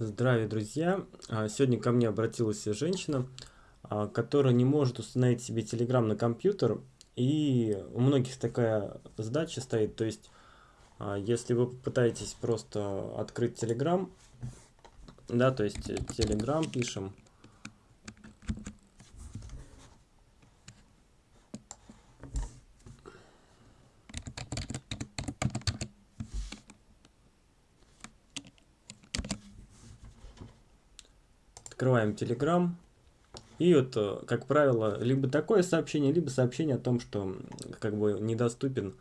Здравия, друзья! А, сегодня ко мне обратилась женщина, а, которая не может установить себе Telegram на компьютер. И у многих такая задача стоит. То есть, а, если вы попытаетесь просто открыть Telegram, да, то есть Telegram пишем, Открываем Telegram. И вот, э, как правило, либо такое сообщение, либо сообщение о том, что как бы недоступен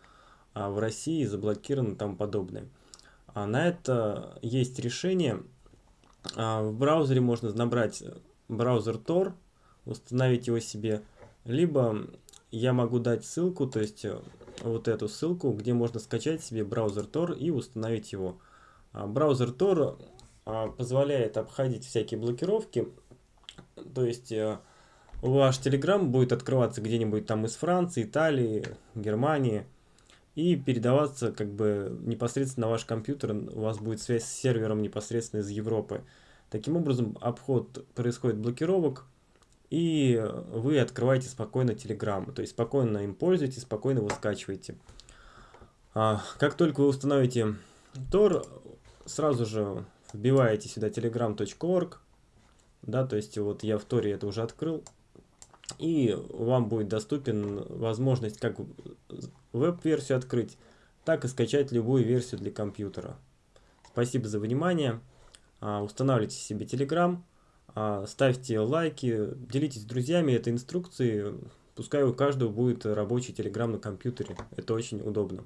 а, в России, заблокирован и тому подобное. А на это есть решение. А, в браузере можно набрать браузер Tor, установить его себе, либо я могу дать ссылку, то есть э, вот эту ссылку, где можно скачать себе браузер Tor и установить его. А, браузер Tor позволяет обходить всякие блокировки. То есть э, ваш Telegram будет открываться где-нибудь там из Франции, Италии, Германии и передаваться как бы непосредственно на ваш компьютер. У вас будет связь с сервером непосредственно из Европы. Таким образом, обход происходит блокировок, и вы открываете спокойно Telegram. То есть спокойно им пользуетесь, спокойно его скачиваете. А, как только вы установите Tor, сразу же вбиваете сюда telegram.org, да, то есть вот я в Торе это уже открыл, и вам будет доступен возможность как веб-версию открыть, так и скачать любую версию для компьютера. Спасибо за внимание. А, устанавливайте себе Telegram, а, ставьте лайки, делитесь с друзьями этой инструкцией. Пускай у каждого будет рабочий Telegram на компьютере. Это очень удобно.